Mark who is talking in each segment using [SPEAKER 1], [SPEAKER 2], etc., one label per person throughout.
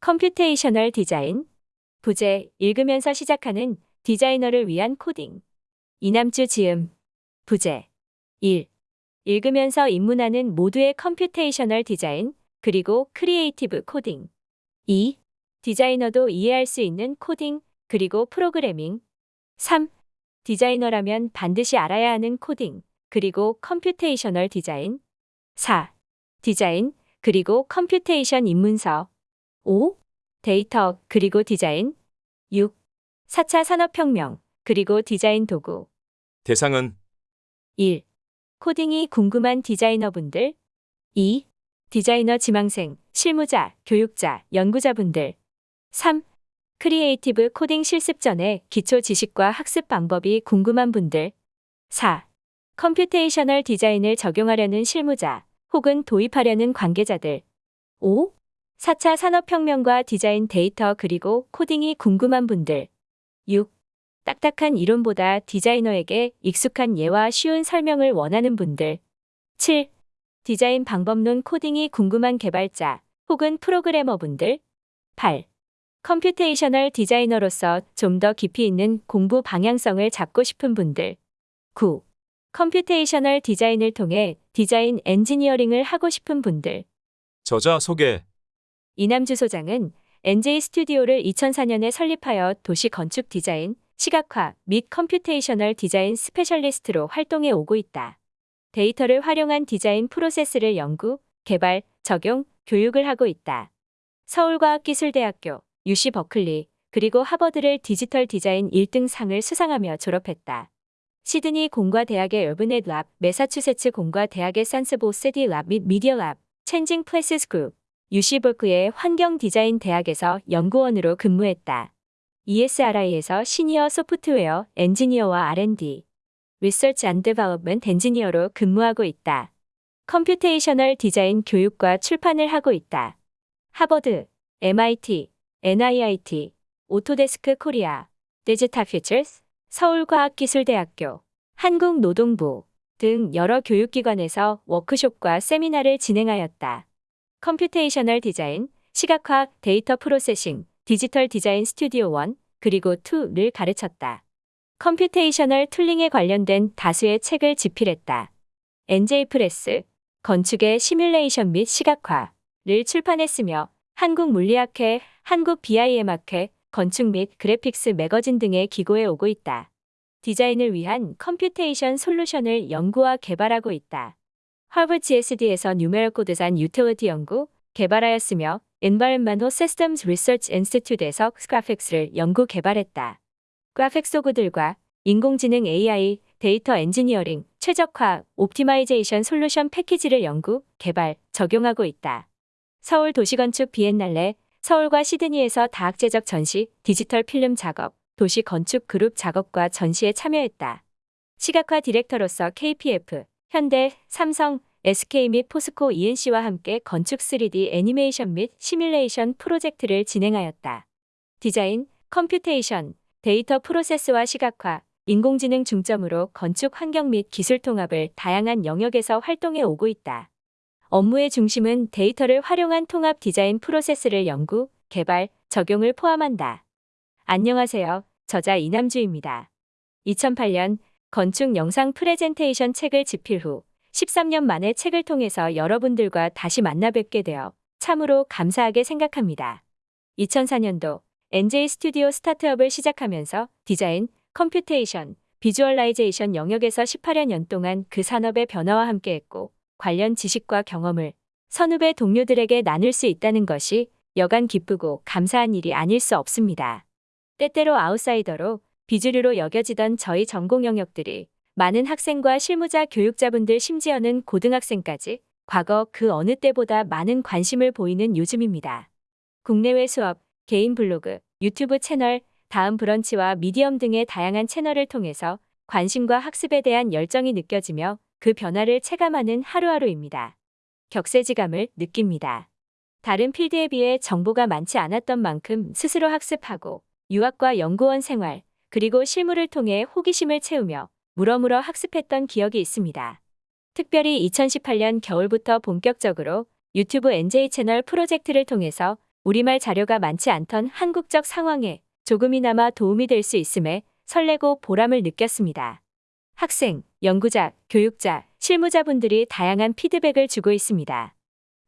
[SPEAKER 1] computational 디자인 부제 읽으면서 시작하는 디자이너를 위한 코딩 이남주 지음 부제 1. 읽으면서 입문하는 모두의 computational 디자인 그리고 creative 코딩 2. 디자이너도 이해할 수 있는 코딩 그리고 프로그래밍 3. 디자이너라면 반드시 알아야 하는 코딩 그리고 computational 디자인 4. 디자인 그리고 computation 입문서 5. 데이터 그리고 디자인 6. 4차 산업혁명 그리고 디자인 도구
[SPEAKER 2] 대상은
[SPEAKER 1] 1. 코딩이 궁금한 디자이너분들 2. 디자이너 지망생, 실무자, 교육자, 연구자분들 3. creative 코딩 실습 전에 기초 지식과 학습 방법이 궁금한 분들 4. computational 디자인을 적용하려는 실무자 혹은 도입하려는 관계자들 5. 4차 산업혁명과 디자인 데이터 그리고 코딩이 궁금한 분들 6. 딱딱한 이론보다 디자이너에게 익숙한 예와 쉬운 설명을 원하는 분들 7. 디자인 방법론 코딩이 궁금한 개발자 혹은 프로그래머분들 8. computational 디자이너로서 좀 더 깊이 있는 공부 방향성을 잡고 싶은 분들 9. computational 디자인을 통해 디자인 엔지니어링을 하고 싶은 분들
[SPEAKER 2] 저자 소개
[SPEAKER 1] 이남주 소장은 NJ 스튜디오를 2004년에 설립하여 도시 건축 디자인, 시각화 및 computational 디자인 specialist로 활동해 오고 있다. 데이터를 활용한 디자인 프로세스를 연구, 개발, 적용, 교육을 하고 있다. 서울과학기술대학교, UC 버클리, 그리고 하버드를 디지털 디자인 1등 상을 수상하며 졸업했다. 시드니 공과대학의 Urbanet Lab, 매사추세츠 공과대학의 Senseable City Lab 및 Media Lab, Changing Places 그룹 버클리의 환경 디자인 대학에서 연구원으로 근무했다. ESRI에서 senior 소프트웨어 엔지니어와 R&D, research and development 엔지니어로 근무하고 있다. computational 디자인 교육과 출판을 하고 있다. 하버드, MIT, NIIT, 오토데스크 코리아, Digital Futures, 서울과학기술대학교, 한국노동부 등 여러 교육기관에서 워크숍과 세미나를 진행하였다. computational 디자인, 시각화, 데이터 processing, 디지털 디자인 스튜디오 1, 그리고 2를 가르쳤다. computational tooling에 관련된 다수의 책을 집필했다. NJ 프레스, 건축의 시뮬레이션 및 시각화를 출판했으며 한국 물리학회, 한국 BIM학회, 건축 및 그래픽스 매거진 등에 기고해 오고 있다. 디자인을 위한 computation 솔루션을 연구와 개발하고 있다. 하버드 GSD에서 numeral 코드산 utility 연구, 개발하였으며 Environmental Systems Research Institute에서 그래픽스를 연구 개발했다. 그래픽 도구들과 인공지능 AI, 데이터 엔지니어링, 최적화, optimization 솔루션 패키지를 연구, 개발, 적용하고 있다. 서울 도시건축 비엔날레, 서울과 시드니에서 다학제적 전시, 디지털 필름 작업, 도시 건축 그룹 작업과 전시에 참여했다. 시각화 디렉터로서 KPF, 현대, 삼성, SK 및 포스코 E&C와 함께 건축 3D 애니메이션 및 시뮬레이션 프로젝트를 진행하였다. 디자인, computation, 데이터 프로세스와 시각화, 인공지능 중점으로 건축 환경 및 기술 통합을 다양한 영역에서 활동해 오고 있다. 업무의 중심은 데이터를 활용한 통합 디자인 프로세스를 연구, 개발, 적용을 포함한다. 안녕하세요. 저자 이남주입니다. 2008년 건축 영상 프레젠테이션 책을 집필 후 13년 만에 책을 통해서 여러분들과 다시 만나 뵙게 되어 참으로 감사하게 생각합니다. 2004년도 NJ 스튜디오 스타트업을 시작하면서 디자인, computation, visualization 영역에서 18여 년 동안 그 산업의 변화와 함께했고 관련 지식과 경험을 선후배 동료들에게 나눌 수 있다는 것이 여간 기쁘고 감사한 일이 아닐 수 없습니다. 때때로 아웃사이더로 비주류로 여겨지던 저희 전공 영역들이 많은 학생과 실무자 교육자분들 심지어는 고등학생까지 과거 그 어느 때보다 많은 관심을 보이는 요즘입니다. 국내외 수업, 개인 블로그, 유튜브 채널, 다음 브런치와 미디엄 등의 다양한 채널을 통해서 관심과 학습에 대한 열정이 느껴지며 그 변화를 체감하는 하루하루입니다. 격세지감을 느낍니다. 다른 필드에 비해 정보가 많지 않았던 만큼 스스로 학습하고 유학과 연구원 생활, 그리고 실무를 통해 호기심을 채우며 물어물어 학습했던 기억이 있습니다. 특별히 2018년 겨울부터 본격적으로 유튜브 NJ 채널 프로젝트를 통해서 우리말 자료가 많지 않던 한국적 상황에 조금이나마 도움이 될 수 있음에 설레고 보람을 느꼈습니다. 학생, 연구자, 교육자, 실무자분들이 다양한 피드백을 주고 있습니다.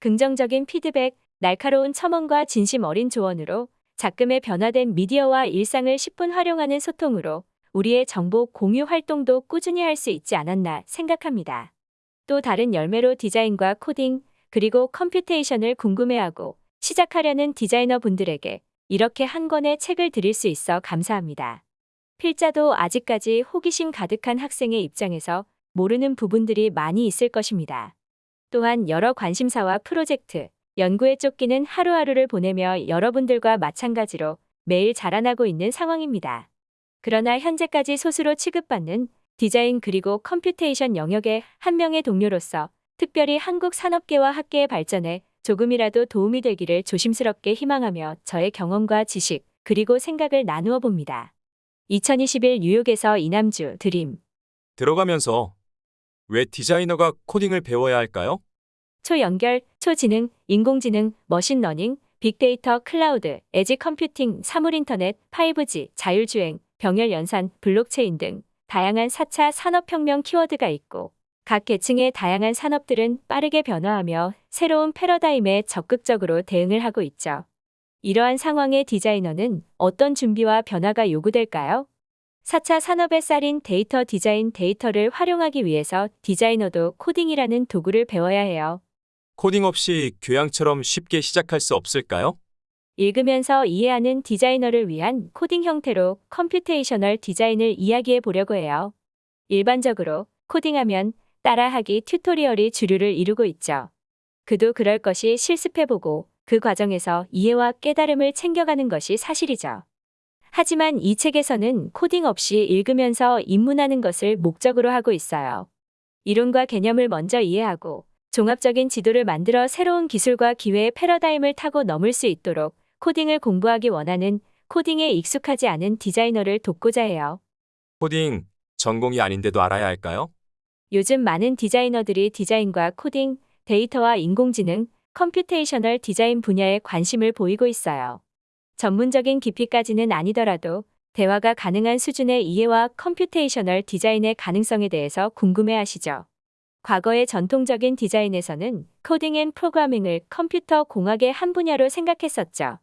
[SPEAKER 1] 긍정적인 피드백, 날카로운 첨언과 진심 어린 조언으로 작금의 변화된 미디어와 일상을 십분 활용하는 소통으로 우리의 정보 공유 활동도 꾸준히 할 수 있지 않았나 생각합니다. 또 다른 열매로 디자인과 코딩, 그리고 computation을 궁금해하고 시작하려는 디자이너 분들에게 이렇게 한 권의 책을 드릴 수 있어 감사합니다. 필자도 아직까지 호기심 가득한 학생의 입장에서 모르는 부분들이 많이 있을 것입니다. 또한 여러 관심사와 프로젝트, 연구에 쫓기는 하루하루를 보내며 여러분들과 마찬가지로 매일 자라나고 있는 상황입니다. 그러나 현재까지 소수로 취급받는 디자인 그리고 computation 영역의 한 명의 동료로서 특별히 한국 산업계와 학계의 발전에 조금이라도 도움이 되기를 조심스럽게 희망하며 저의 경험과 지식 그리고 생각을 나누어 봅니다. 2021 뉴욕에서 이남주 드림
[SPEAKER 2] 들어가면서 왜 디자이너가 코딩을 배워야 할까요?
[SPEAKER 1] 초연결, 초지능, 인공지능, 머신러닝, 빅데이터, 클라우드, 에지 컴퓨팅, 사물인터넷, 5G, 자율주행, 병렬 연산, 블록체인 등 다양한 4차 산업혁명 키워드가 있고 각 계층의 다양한 산업들은 빠르게 변화하며 새로운 패러다임에 적극적으로 대응을 하고 있죠. 이러한 상황의 디자이너는 어떤 준비와 변화가 요구될까요? 4차 산업의 쌀인 데이터 디자인 데이터를 활용하기 위해서 디자이너도 코딩이라는 도구를 배워야 해요.
[SPEAKER 2] 코딩 없이 교양처럼 쉽게 시작할 수 없을까요?
[SPEAKER 1] 읽으면서 이해하는 디자이너를 위한 코딩 형태로 computational 디자인을 이야기해 보려고 해요. 일반적으로 코딩하면 따라하기 tutorial이 주류를 이루고 있죠. 그도 그럴 것이 실습해보고 그 과정에서 이해와 깨달음을 챙겨가는 것이 사실이죠. 하지만 이 책에서는 코딩 없이 읽으면서 입문하는 것을 목적으로 하고 있어요. 이론과 개념을 먼저 이해하고 종합적인 지도를 만들어 새로운 기술과 기회의 패러다임을 타고 넘을 수 있도록 코딩을 공부하기 원하는 코딩에 익숙하지 않은 디자이너를 돕고자 해요.
[SPEAKER 2] 코딩 전공이 아닌데도 알아야 할까요?
[SPEAKER 1] 요즘 많은 디자이너들이 디자인과 코딩, 데이터와 인공지능, computational 디자인 분야에 관심을 보이고 있어요. 전문적인 깊이까지는 아니더라도 대화가 가능한 수준의 이해와 computational 디자인의 가능성에 대해서 궁금해 하시죠. 과거의 전통적인 디자인에서는 코딩 and 프로그래밍을 컴퓨터 공학의 한 분야로 생각했었죠.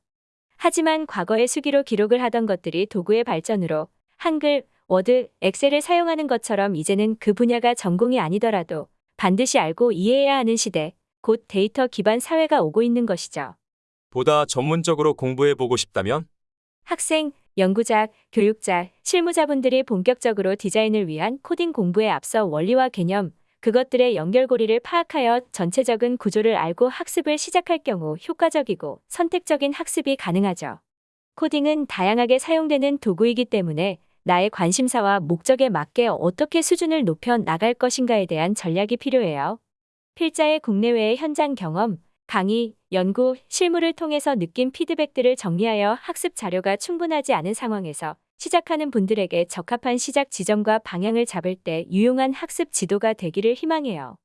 [SPEAKER 1] 하지만 과거의 수기로 기록을 하던 것들이 도구의 발전으로 한글, 워드, 엑셀을 사용하는 것처럼 이제는 그 분야가 전공이 아니더라도 반드시 알고 이해해야 하는 시대, 곧 데이터 기반 사회가 오고 있는 것이죠.
[SPEAKER 2] 보다 전문적으로 공부해 보고 싶다면
[SPEAKER 1] 학생, 연구자, 교육자, 실무자분들이 본격적으로 디자인을 위한 코딩 공부에 앞서 원리와 개념, 그것들의 연결고리를 파악하여 전체적인 구조를 알고 학습을 시작할 경우 효과적이고 선택적인 학습이 가능하죠. 코딩은 다양하게 사용되는 도구이기 때문에 나의 관심사와 목적에 맞게 어떻게 수준을 높여 나갈 것인가에 대한 전략이 필요해요. 필자의 국내외의 현장 경험, 강의, 연구, 실무를 통해서 느낀 피드백들을 정리하여 학습 자료가 충분하지 않은 상황에서 시작하는 분들에게 적합한 시작 지점과 방향을 잡을 때 유용한 학습 지도가 되기를 희망해요.